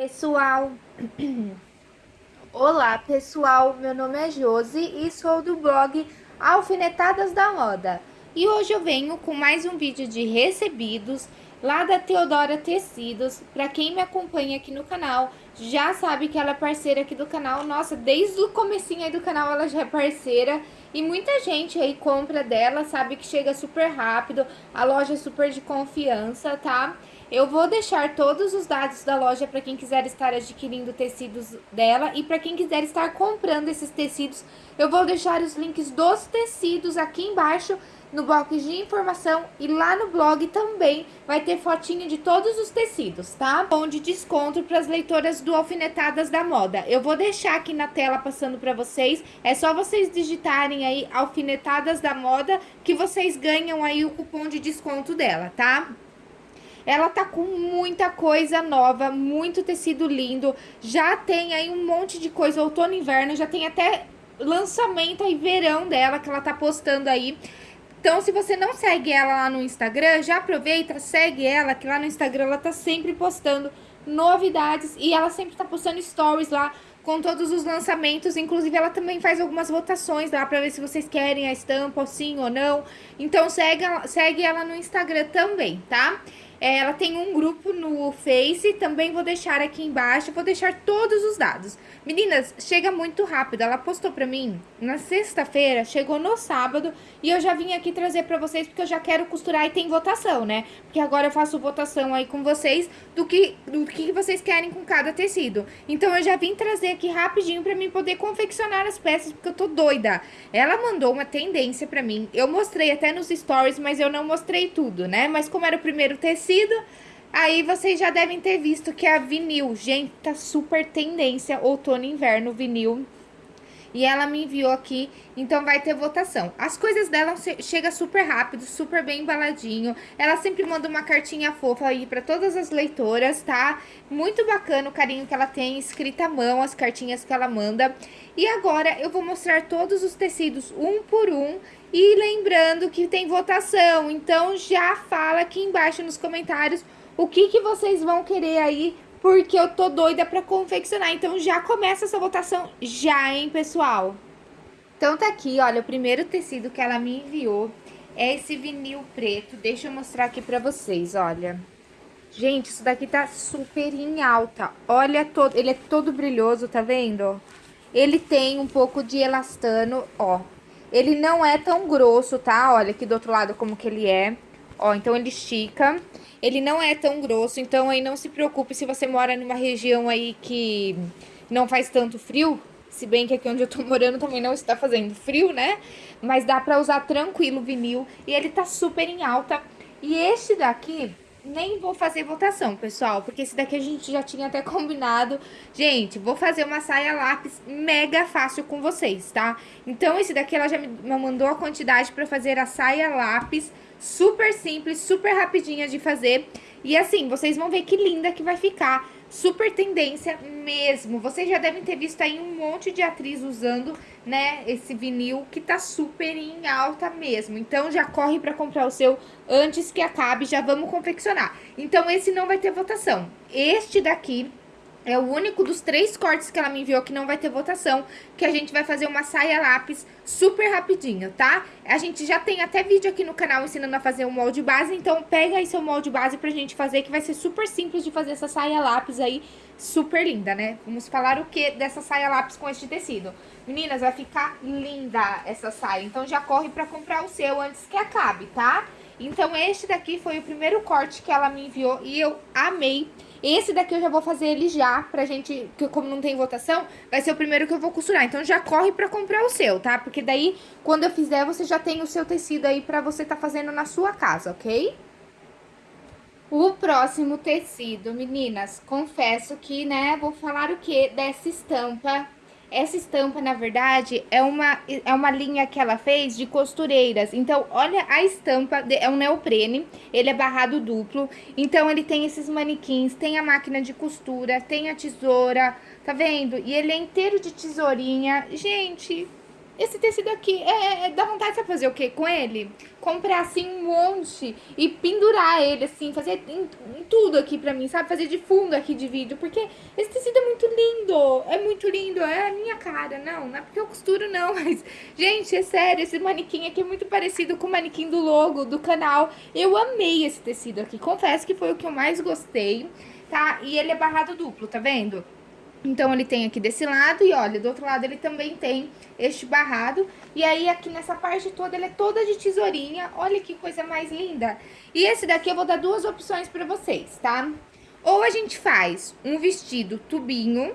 Pessoal, olá pessoal, meu nome é Josi e sou do blog Alfinetadas da Moda. E hoje eu venho com mais um vídeo de recebidos lá da Teodora Tecidos. Para quem me acompanha aqui no canal, já sabe que ela é parceira aqui do canal. Nossa, desde o comecinho aí do canal ela já é parceira. E muita gente aí compra dela, sabe que chega super rápido, a loja é super de confiança, tá? Eu vou deixar todos os dados da loja para quem quiser estar adquirindo tecidos dela e para quem quiser estar comprando esses tecidos, eu vou deixar os links dos tecidos aqui embaixo no box de informação e lá no blog também vai ter fotinho de todos os tecidos, tá? Bom de desconto para as leitoras do Alfinetadas da Moda. Eu vou deixar aqui na tela passando para vocês, é só vocês digitarem aí Alfinetadas da Moda que vocês ganham aí o cupom de desconto dela, tá? Ela tá com muita coisa nova, muito tecido lindo. Já tem aí um monte de coisa outono e inverno, já tem até lançamento aí verão dela que ela tá postando aí. Então, se você não segue ela lá no Instagram, já aproveita, segue ela, que lá no Instagram ela tá sempre postando novidades e ela sempre tá postando stories lá com todos os lançamentos, inclusive ela também faz algumas votações lá para ver se vocês querem a estampa, sim ou não. Então segue, segue ela no Instagram também, tá? É, ela tem um grupo no Face, também vou deixar aqui embaixo, vou deixar todos os dados. Meninas, chega muito rápido, ela postou pra mim na sexta-feira, chegou no sábado, e eu já vim aqui trazer pra vocês, porque eu já quero costurar e tem votação, né? Porque agora eu faço votação aí com vocês do que, do que vocês querem com cada tecido. Então eu já vim trazer aqui rapidinho pra mim poder confeccionar as peças, porque eu tô doida. Ela mandou uma tendência pra mim, eu mostrei até nos stories, mas eu não mostrei tudo, né? Mas como era o primeiro tecido, tecido. Aí vocês já devem ter visto que a vinil, gente, tá super tendência outono e inverno vinil. E ela me enviou aqui, então vai ter votação. As coisas dela chega super rápido, super bem embaladinho. Ela sempre manda uma cartinha fofa aí para todas as leitoras, tá? Muito bacana o carinho que ela tem, escrita à mão, as cartinhas que ela manda. E agora eu vou mostrar todos os tecidos um por um e lembrando que tem votação, então já fala aqui embaixo nos comentários o que, que vocês vão querer aí, porque eu tô doida pra confeccionar. Então já começa essa votação já, hein, pessoal? Então tá aqui, olha, o primeiro tecido que ela me enviou é esse vinil preto. Deixa eu mostrar aqui pra vocês, olha. Gente, isso daqui tá super em alta. Olha, todo, ele é todo brilhoso, tá vendo? Ele tem um pouco de elastano, ó. Ele não é tão grosso, tá? Olha aqui do outro lado como que ele é. Ó, então ele estica. Ele não é tão grosso, então aí não se preocupe se você mora numa região aí que não faz tanto frio. Se bem que aqui onde eu tô morando também não está fazendo frio, né? Mas dá pra usar tranquilo o vinil. E ele tá super em alta. E este daqui, nem vou fazer votação, pessoal, porque esse daqui a gente já tinha até combinado. Gente, vou fazer uma saia lápis mega fácil com vocês, tá? Então, esse daqui ela já me mandou a quantidade pra fazer a saia lápis, super simples, super rapidinha de fazer. E assim, vocês vão ver que linda que vai ficar super tendência mesmo. Vocês já devem ter visto aí um monte de atriz usando, né, esse vinil que tá super em alta mesmo. Então, já corre pra comprar o seu antes que acabe, já vamos confeccionar. Então, esse não vai ter votação. Este daqui é o único dos três cortes que ela me enviou que não vai ter votação, que a gente vai fazer uma saia lápis super rapidinho, tá? A gente já tem até vídeo aqui no canal ensinando a fazer o molde base, então pega aí seu molde base pra gente fazer, que vai ser super simples de fazer essa saia lápis aí, super linda, né? Vamos falar o que dessa saia lápis com este tecido. Meninas, vai ficar linda essa saia, então já corre pra comprar o seu antes que acabe, tá? Então este daqui foi o primeiro corte que ela me enviou e eu amei. Esse daqui eu já vou fazer ele já, pra gente, que como não tem votação, vai ser o primeiro que eu vou costurar. Então já corre pra comprar o seu, tá? Porque daí, quando eu fizer, você já tem o seu tecido aí pra você tá fazendo na sua casa, ok? O próximo tecido, meninas, confesso que, né, vou falar o que dessa estampa essa estampa, na verdade, é uma, é uma linha que ela fez de costureiras. Então, olha a estampa, é um neoprene, ele é barrado duplo. Então, ele tem esses manequins, tem a máquina de costura, tem a tesoura, tá vendo? E ele é inteiro de tesourinha. Gente, esse tecido aqui, é, é, dá vontade de fazer o que com ele? Comprar, assim, um monte e pendurar ele, assim, fazer em, em tudo aqui pra mim, sabe? Fazer de fundo aqui de vídeo, porque esse tecido é muito lindo, é muito lindo, é a minha cara, não, não é porque eu costuro, não, mas, gente, é sério, esse manequim aqui é muito parecido com o manequim do logo do canal. Eu amei esse tecido aqui, confesso que foi o que eu mais gostei, tá? E ele é barrado duplo, tá vendo? Então, ele tem aqui desse lado e, olha, do outro lado ele também tem este barrado. E aí, aqui nessa parte toda, ele é toda de tesourinha. Olha que coisa mais linda. E esse daqui eu vou dar duas opções pra vocês, tá? Ou a gente faz um vestido tubinho,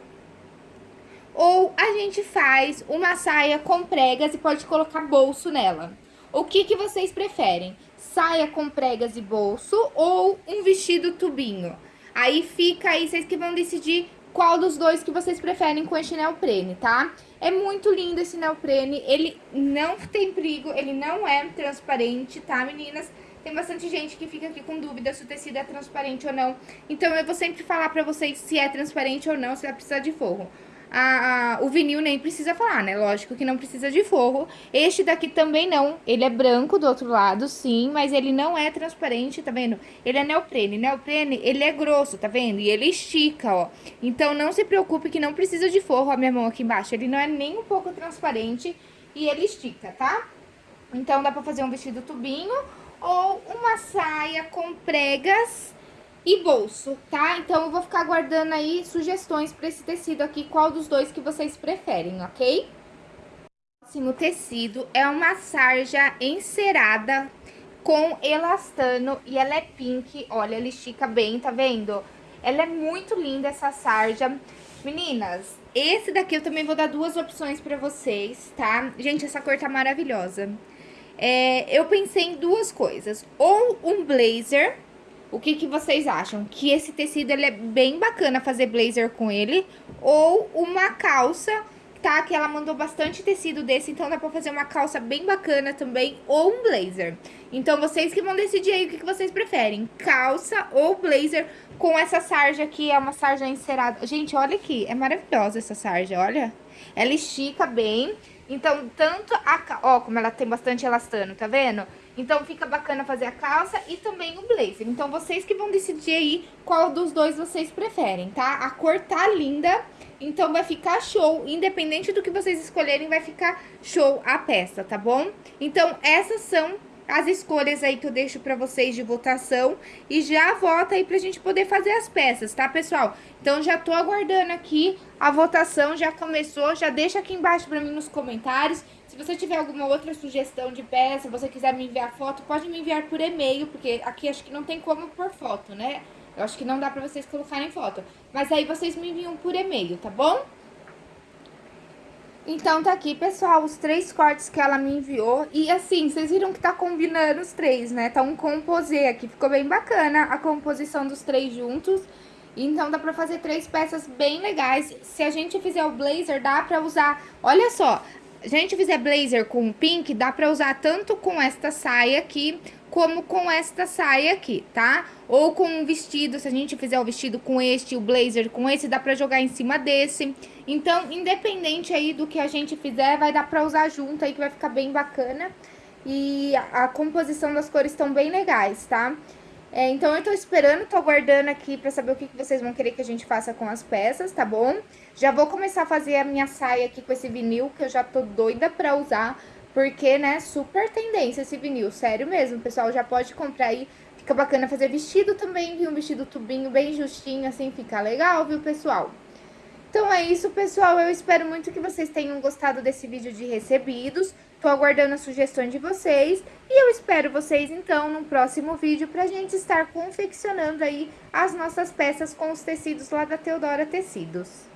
ou a gente faz uma saia com pregas e pode colocar bolso nela. O que que vocês preferem? Saia com pregas e bolso ou um vestido tubinho? Aí fica aí, vocês que vão decidir qual dos dois que vocês preferem com este neoprene, tá? É muito lindo esse neoprene, ele não tem perigo, ele não é transparente, tá, meninas? Tem bastante gente que fica aqui com dúvida se o tecido é transparente ou não. Então, eu vou sempre falar pra vocês se é transparente ou não, se vai precisar de forro a, a, o vinil nem precisa falar, né? Lógico que não precisa de forro. Este daqui também não. Ele é branco do outro lado, sim, mas ele não é transparente, tá vendo? Ele é neoprene. Neoprene, ele é grosso, tá vendo? E ele estica, ó. Então, não se preocupe que não precisa de forro. A minha mão aqui embaixo, ele não é nem um pouco transparente e ele estica, tá? Então, dá pra fazer um vestido tubinho ou uma saia com pregas e bolso, tá? Então, eu vou ficar guardando aí sugestões pra esse tecido aqui, qual dos dois que vocês preferem, ok? O próximo tecido é uma sarja encerada com elastano e ela é pink, olha, ela estica bem, tá vendo? Ela é muito linda, essa sarja. Meninas, esse daqui eu também vou dar duas opções pra vocês, tá? Gente, essa cor tá maravilhosa. É, eu pensei em duas coisas, ou um blazer o que, que vocês acham? Que esse tecido ele é bem bacana fazer blazer com ele ou uma calça, tá? Que ela mandou bastante tecido desse, então dá pra fazer uma calça bem bacana também ou um blazer. Então vocês que vão decidir aí o que, que vocês preferem, calça ou blazer com essa sarja aqui, é uma sarja encerada. Gente, olha aqui, é maravilhosa essa sarja, olha. Ela estica bem, então tanto a... Ó, como ela tem bastante elastano, tá vendo? Então, fica bacana fazer a calça e também o blazer. Então, vocês que vão decidir aí qual dos dois vocês preferem, tá? A cor tá linda, então vai ficar show. Independente do que vocês escolherem, vai ficar show a peça, tá bom? Então, essas são as escolhas aí que eu deixo pra vocês de votação e já vota aí pra gente poder fazer as peças, tá, pessoal? Então, já tô aguardando aqui a votação, já começou, já deixa aqui embaixo pra mim nos comentários se você tiver alguma outra sugestão de peça, você quiser me enviar foto, pode me enviar por e-mail, porque aqui acho que não tem como por foto, né? Eu acho que não dá pra vocês colocarem foto. Mas aí vocês me enviam por e-mail, tá bom? Então, tá aqui, pessoal, os três cortes que ela me enviou. E assim, vocês viram que tá combinando os três, né? Tá um composê aqui, ficou bem bacana a composição dos três juntos. Então, dá pra fazer três peças bem legais. Se a gente fizer o blazer, dá pra usar... Olha só, a gente fizer blazer com pink, dá pra usar tanto com esta saia aqui, como com esta saia aqui, tá? Ou com um vestido, se a gente fizer o vestido com este, o blazer com esse, dá pra jogar em cima desse. Então, independente aí do que a gente fizer, vai dar pra usar junto aí, que vai ficar bem bacana. E a, a composição das cores estão bem legais, tá? É, então, eu tô esperando, tô aguardando aqui pra saber o que, que vocês vão querer que a gente faça com as peças, tá bom? Já vou começar a fazer a minha saia aqui com esse vinil, que eu já tô doida pra usar, porque, né, super tendência esse vinil, sério mesmo, pessoal, já pode comprar aí, fica bacana fazer vestido também, viu? Um vestido tubinho bem justinho, assim, fica legal, viu, pessoal? Então é isso, pessoal. Eu espero muito que vocês tenham gostado desse vídeo de recebidos. Tô aguardando as sugestões de vocês. E eu espero vocês, então, no próximo vídeo pra gente estar confeccionando aí as nossas peças com os tecidos lá da Teodora Tecidos.